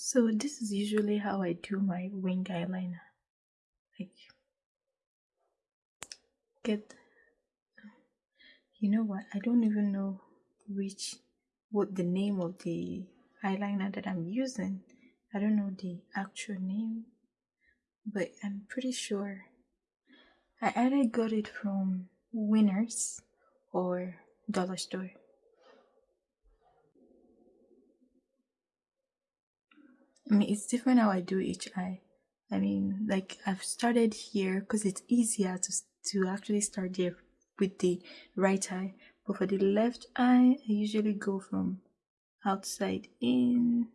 So this is usually how I do my wing eyeliner. Like get you know what? I don't even know which what the name of the eyeliner that I'm using. I don't know the actual name, but I'm pretty sure I either got it from Winners or Dollar Store. I mean, it's different how I do each eye. I mean, like I've started here because it's easier to to actually start there with the right eye. But for the left eye, I usually go from outside in.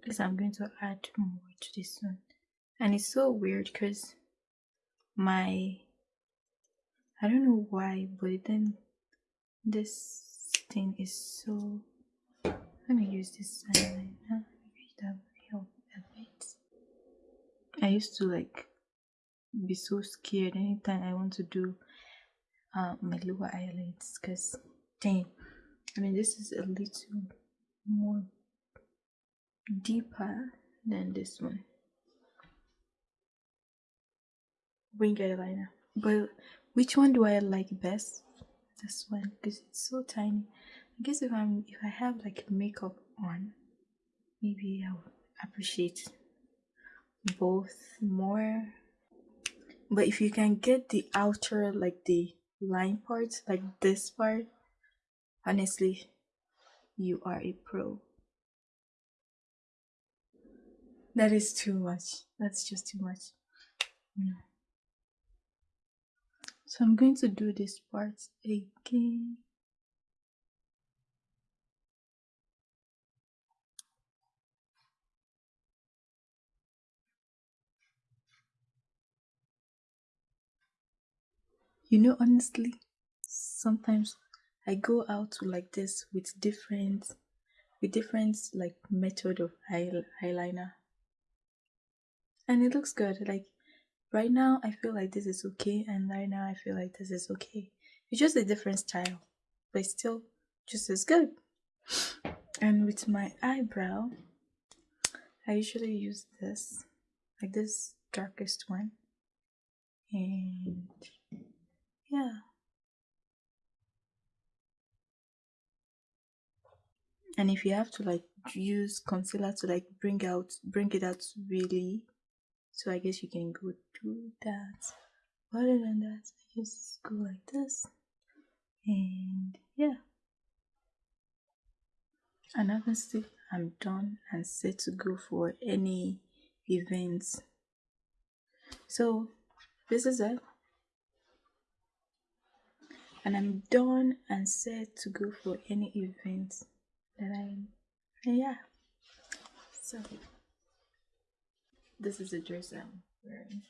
Because I'm going to add more to this one. And it's so weird because my. I don't know why, but then this thing is so. Let me use this eyeliner. Maybe that will help a bit. I used to like be so scared anytime I want to do uh, my lower eyelids because dang I mean this is a little more deeper than this one. Wing eyeliner. But which one do I like best? This one because it's so tiny I guess if I'm if I have like makeup on maybe I would appreciate both more. But if you can get the outer like the line part like this part honestly you are a pro. That is too much. That's just too much. So i'm going to do this part again You know, honestly, sometimes I go out like this with different, with different like method of eyeliner, and it looks good. Like right now, I feel like this is okay, and right now I feel like this is okay. It's just a different style, but still just as good. And with my eyebrow, I usually use this, like this darkest one, and yeah. And if you have to like use concealer to like bring out bring it out really so I guess you can go do that. Other than that, I just go like this. And yeah. And obviously I'm done and set to go for any events. So this is it and I'm done and set to go for any event that I'm yeah. So this is the dress I'm wearing.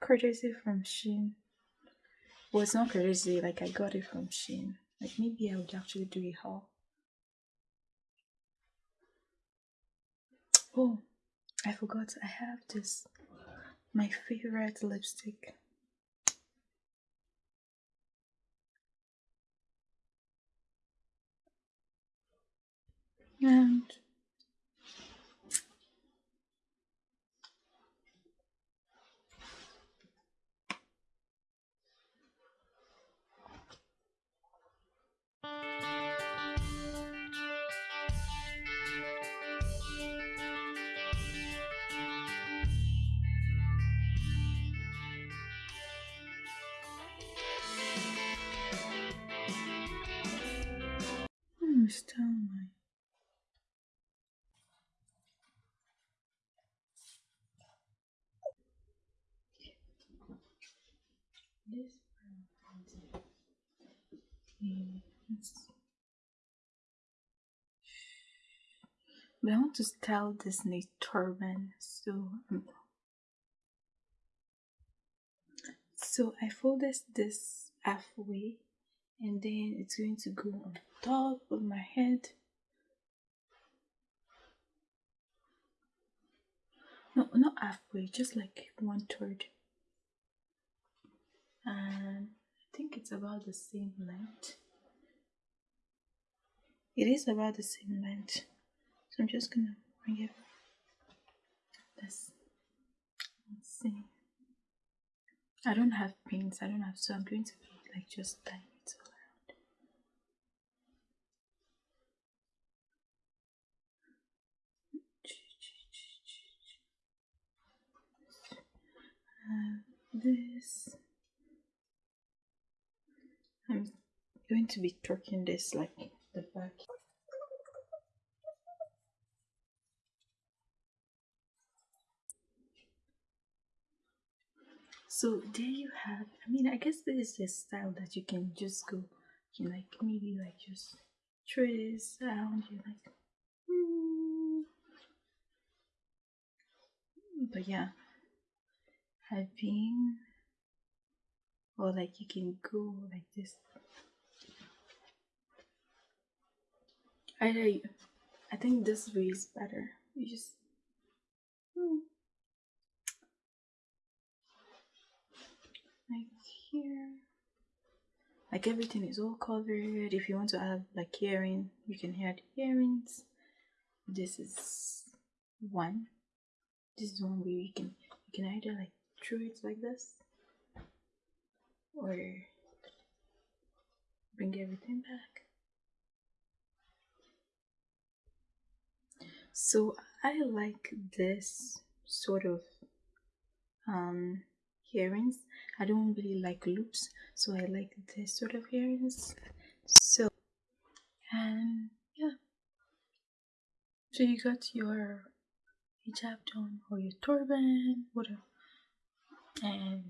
Courtesy from Shein. Well it's not courtesy like I got it from Shein. Like maybe I would actually do a haul Oh, I forgot I have this. My favorite lipstick. And my this but I want to style this a turban so um, so I folded this halfway and then it's going to go on top of my head. No not halfway just like one third. And I think it's about the same length. It is about the same length. So I'm just gonna bring it this. Let's see. I don't have pins I don't have so I'm going to be like just tying it all around uh, this. I'm going to be torquing this like the back. So there you have i mean i guess this is a style that you can just go you know, like maybe like just trace around you like hmm. but yeah i've been or like you can go like this. You, i think this way is better. You just hmm. like here. Like everything is all covered. If you want to have like earring you can add earrings this is one. This is one way you can you can either like it like this? Or bring everything back? So i like this sort of um earrings i don't really like loops so i like this sort of earrings so and yeah. So you got your hijab done or your turban whatever and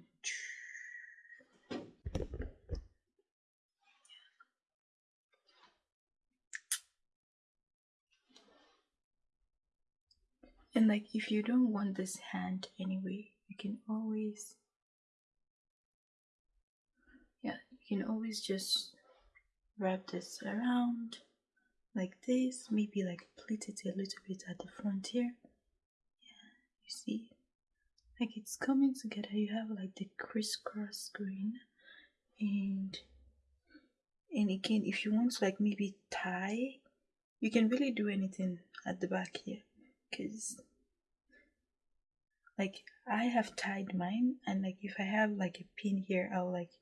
and like if you don't want this hand anyway you can always yeah you can always just wrap this around like this maybe like pleat it a little bit at the front here. Yeah you see like it's coming together. You have like the crisscross green and and again if you want to like maybe tie you can really do anything at the back here. Because like I have tied mine and like if I have like a pin here I'll like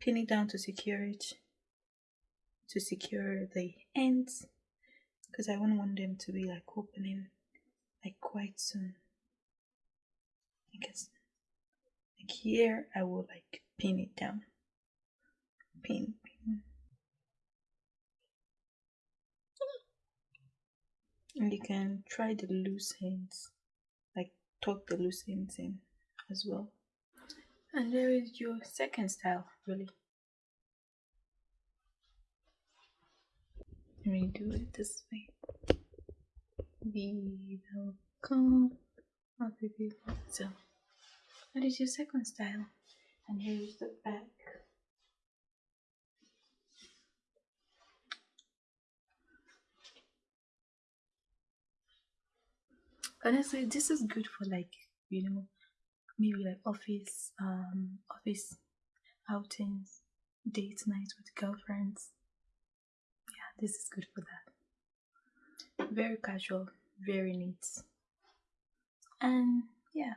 pin it down to secure it to secure the ends because I wouldn't want them to be like opening like quite soon because like here I will like pin it down. Pin pin. And you can try the loose ends like tuck the loose ends in as well. And there is your second style really. Let me do it this way be welcome so that is your second style? And here is the back. Honestly this is good for like you know maybe like office um office outings date nights with girlfriends. Yeah this is good for that. Very casual very neat and yeah.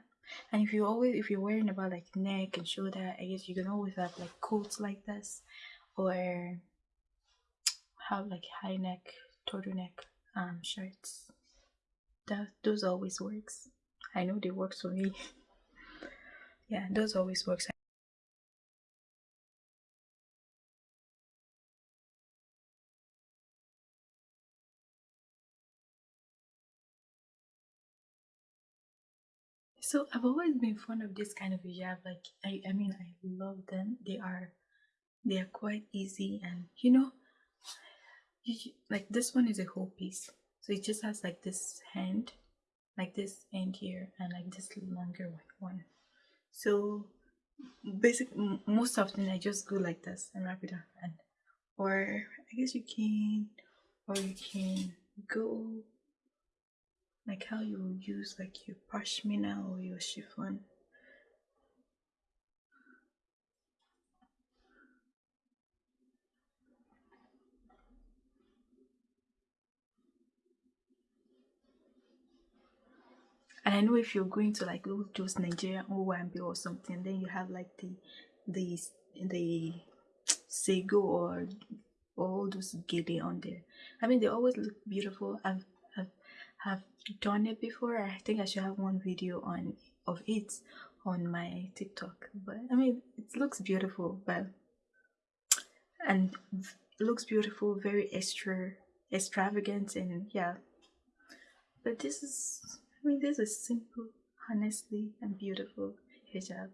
And if you always if you're wearing about like neck and shoulder i guess you can always have like coats like this or have like high neck turtleneck um shirts. That those always works. I know they works for me. Yeah those always works so i've always been fond of this kind of hijab like i i mean i love them. They are they are quite easy and you know you, like this one is a whole piece. So it just has like this hand like this end here and like this longer one so basic most often i just go like this and wrap it up and or i guess you can or you can go like how you use like your pashmina or your chiffon and I know if you're going to like those Nigerian Owambe or something, then you have like the the the Sego or all those gele on there. I mean, they always look beautiful. I've have done it before. I think I should have one video on of it on my TikTok. But I mean, it looks beautiful, but and looks beautiful, very extra extravagant, and yeah. But this is I mean, this is simple, honestly, and beautiful hijab.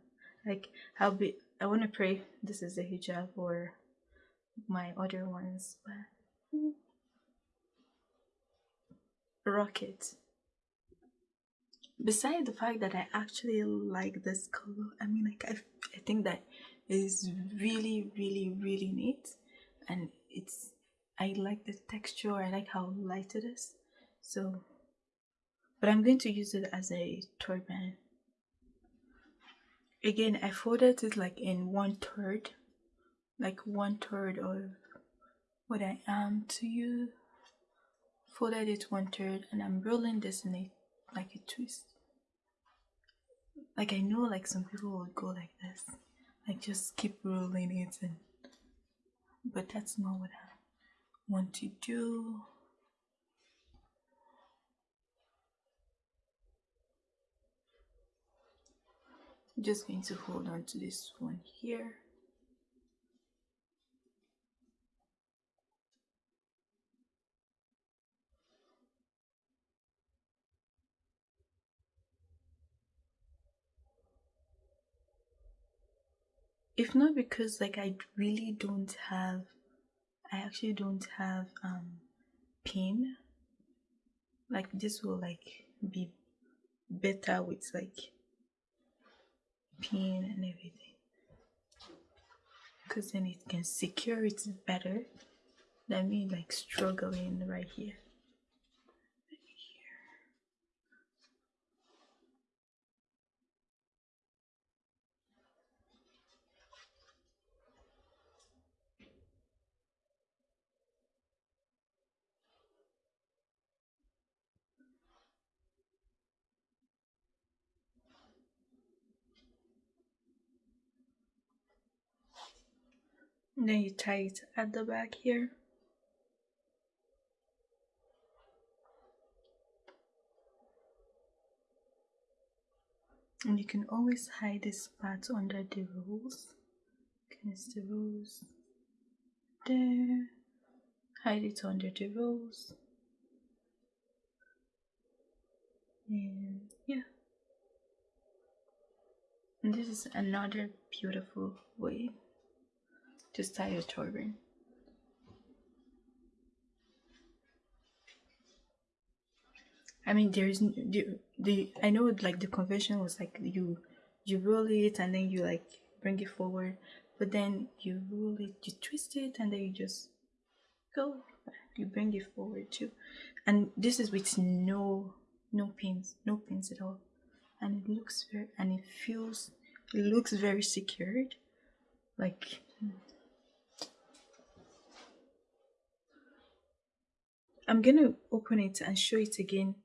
Like, I'll be, I want to pray this is the hijab or my other ones, but mm, rocket. Besides the fact that I actually like this color, I mean, like, I, I think that is really, really, really neat, and it's, I like the texture, I like how light it is, so but I'm going to use it as a turban. Again, I folded it like in one third, like one third of what I am to you. Folded it one third and I'm rolling this in like a twist. Like I know like some people would go like this, like just keep rolling it and but that's not what I want to do. I'm just going to hold on to this one here if not because like I really don't have I actually don't have um pin like this will like be better with like pin and everything. Because then it can secure it better than me like struggling right here then you tie it at the back here. And you can always hide this part under the rolls against the rolls there. Hide it under the rolls and yeah. And this is another beautiful way to style your turban. I mean, there's the, the I know like the convention was like you you roll it and then you like bring it forward, but then you roll it, you twist it, and then you just go. You bring it forward too, and this is with no no pins, no pins at all, and it looks very and it feels it looks very secured, like I'm gonna open it and show it again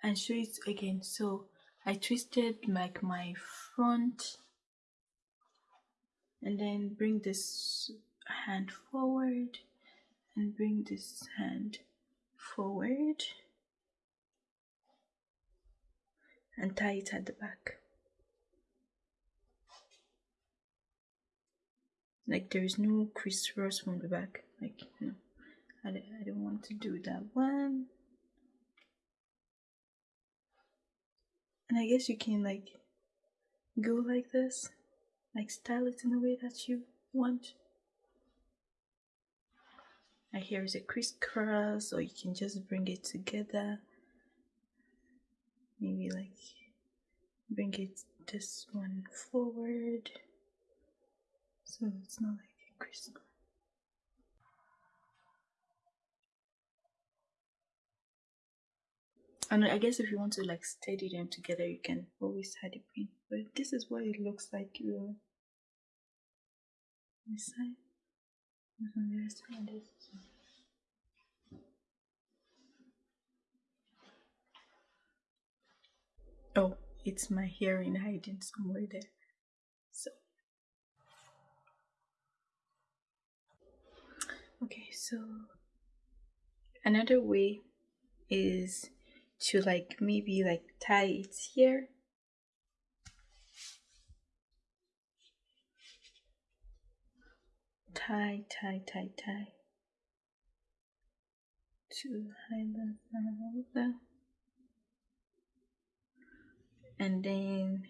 and show it again. So I twisted like my front and then bring this hand forward and bring this hand forward and tie it at the back. Like there is no crisscross from the back like no I, I don't want to do that one. And I guess you can like go like this, like style it in a way that you want. And here is a crisscross, or you can just bring it together. Maybe like bring it this one forward, so it's not like a crisscross. And I guess if you want to like steady them together, you can always add a pin. But this is what it looks like. You this side, and on the side, this. Oh, it's my hearing hiding somewhere there. So, okay, so another way is to like maybe like tie it here. Tie tie tie tie. To highlight and then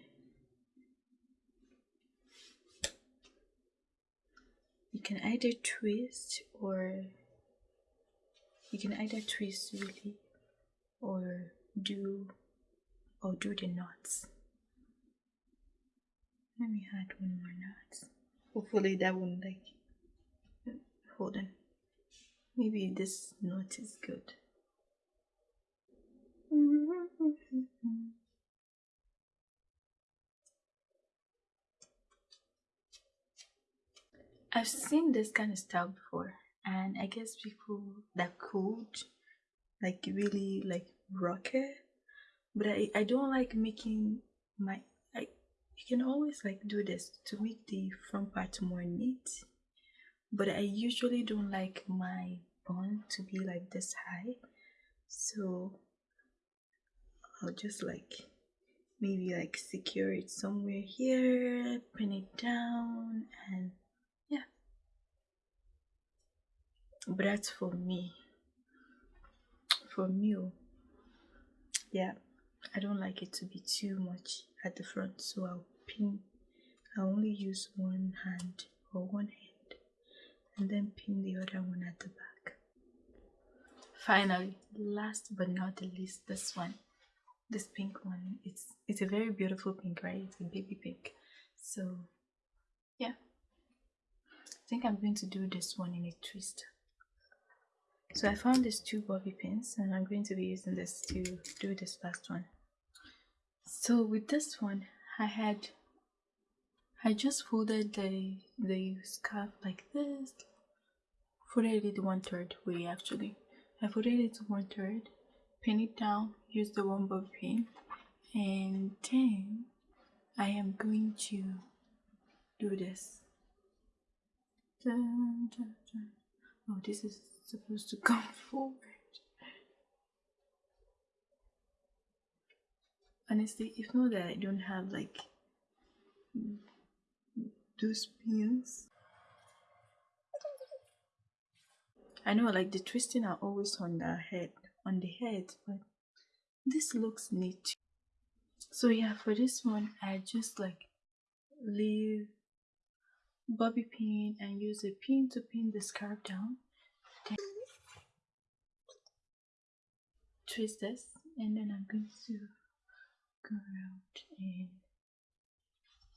you can either twist or you can either twist really or do or do the knots. Let me add one more knot. Hopefully that won't like hold on. Maybe this knot is good. I've seen this kind of style before, and I guess people that could like really like rock it, but I I don't like making my I you can always like do this to make the front part more neat, but I usually don't like my bun to be like this high, so I'll just like maybe like secure it somewhere here, pin it down, and yeah. But that's for me for me oh, yeah. I don't like it to be too much at the front so i'll pin i only use one hand or one hand and then pin the other one at the back. Finally last but not the least this one this pink one. It's it's a very beautiful pink right? It's a baby pink. So yeah. I think i'm going to do this one in a twist so I found these two bobby pins and I'm going to be using this to do this last one. So with this one, I had, I just folded the, the scarf like this, folded it one third way actually. I folded it one third, pin it down, use the one bobby pin, and then I am going to do this. Dun, dun, dun. Oh, this is supposed to come forward. Honestly, if not that I don't have like those pins. I know like the twisting are always on the head, on the head, but this looks neat. So yeah, for this one, I just like leave bobby pin and use a pin to pin the scarf down. Twist this and then I'm going to go around and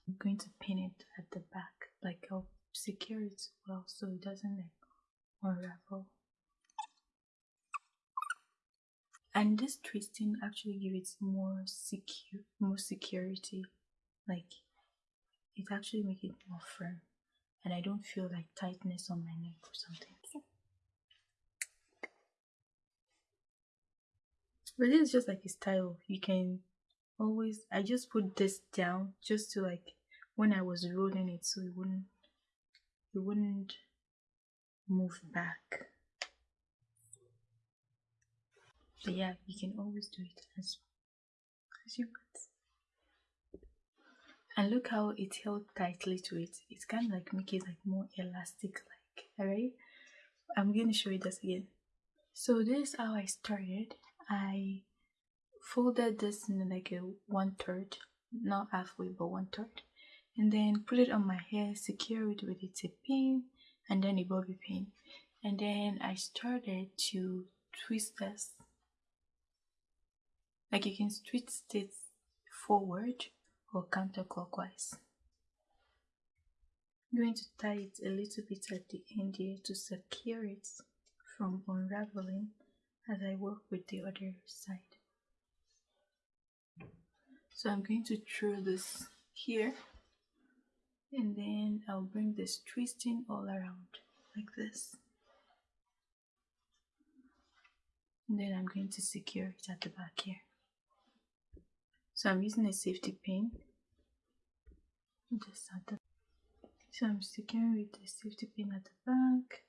I'm going to pin it at the back like I'll secure it well so it doesn't like unravel. And this twisting actually gives it more secure more security like it actually makes it more firm and I don't feel like tightness on my neck or something. But this is just like a style. You can always i just put this down just to like when i was rolling it so it wouldn't it wouldn't move back. But yeah you can always do it as as you want and look how it held tightly to it. It's kind of like make it like more elastic like all right i'm going to show you this again. So this is how i started. I folded this in like a one third, not halfway, but one third, and then put it on my hair, secure it with a tip pin and then a bobby pin, and then I started to twist this. Like you can twist it forward or counterclockwise. I'm going to tie it a little bit at the end here to secure it from unraveling as I work with the other side. so I'm going to throw this here and then I'll bring this twisting all around like this and then I'm going to secure it at the back here so I'm using a safety pin. Just at the so I'm securing with the safety pin at the back.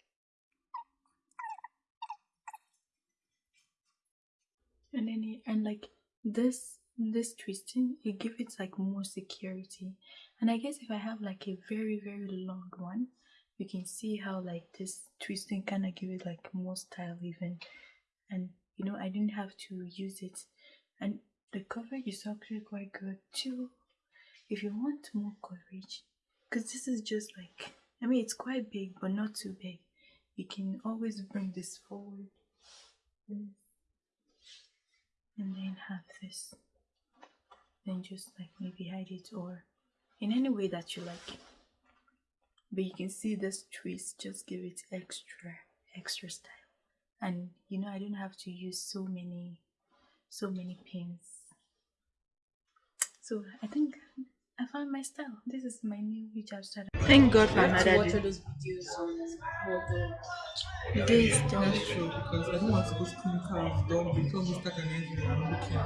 And then and like this this twisting it gives it like more security. And i guess if i have like a very very long one you can see how like this twisting kind of give it like more style even. And you know i didn't have to use it. And the coverage is actually quite good too if you want more coverage because this is just like i mean it's quite big but not too big. You can always bring this forward. And then have this. Then just like maybe hide it or in any way that you like. But you can see this twist just give it extra extra style. And you know I don't have to use so many so many pins so I think I found my style. This is my new hijab style thank god for another watch all those videos on this that's true because I don't want to go to clinical don't become Mr. Canadian I'm looking